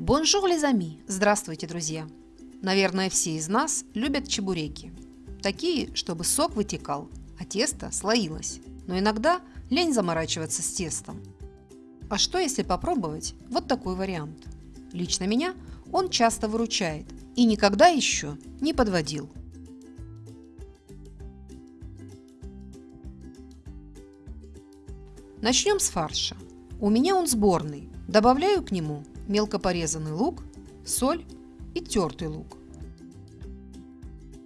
Bonjour les amis! Здравствуйте, друзья! Наверное, все из нас любят чебуреки. Такие, чтобы сок вытекал, а тесто слоилось. Но иногда лень заморачиваться с тестом. А что если попробовать вот такой вариант? Лично меня он часто выручает и никогда еще не подводил. Начнем с фарша. У меня он сборный. Добавляю к нему мелко порезанный лук, соль и тертый лук.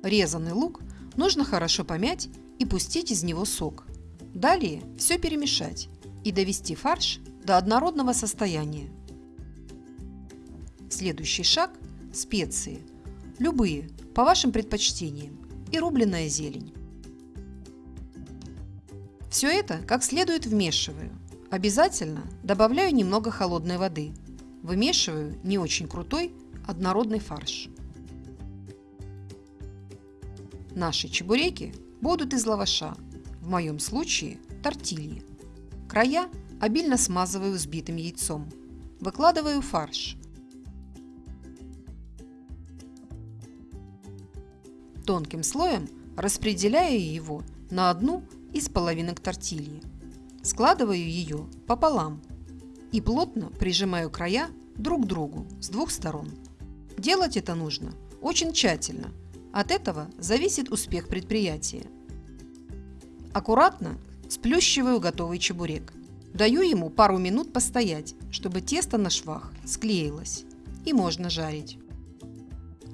Резанный лук нужно хорошо помять и пустить из него сок. Далее все перемешать и довести фарш до однородного состояния. Следующий шаг – специи. Любые, по вашим предпочтениям, и рубленная зелень. Все это как следует вмешиваю. Обязательно добавляю немного холодной воды – Вымешиваю не очень крутой однородный фарш. Наши чебуреки будут из лаваша, в моем случае тортильи. Края обильно смазываю взбитым яйцом. Выкладываю фарш. Тонким слоем распределяю его на одну из половинок тортильи. Складываю ее пополам и плотно прижимаю края друг к другу с двух сторон. Делать это нужно очень тщательно. От этого зависит успех предприятия. Аккуратно сплющиваю готовый чебурек. Даю ему пару минут постоять, чтобы тесто на швах склеилось и можно жарить.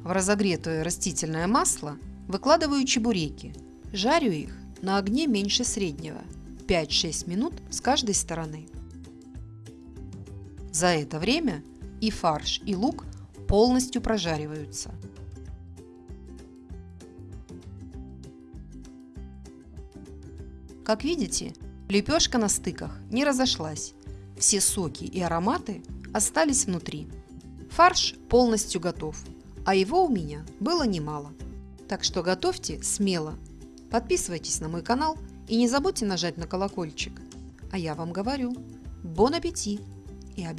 В разогретое растительное масло выкладываю чебуреки. Жарю их на огне меньше среднего 5-6 минут с каждой стороны. За это время и фарш, и лук полностью прожариваются. Как видите, лепешка на стыках не разошлась. Все соки и ароматы остались внутри. Фарш полностью готов, а его у меня было немало. Так что готовьте смело. Подписывайтесь на мой канал и не забудьте нажать на колокольчик. А я вам говорю, бон аппетит! И a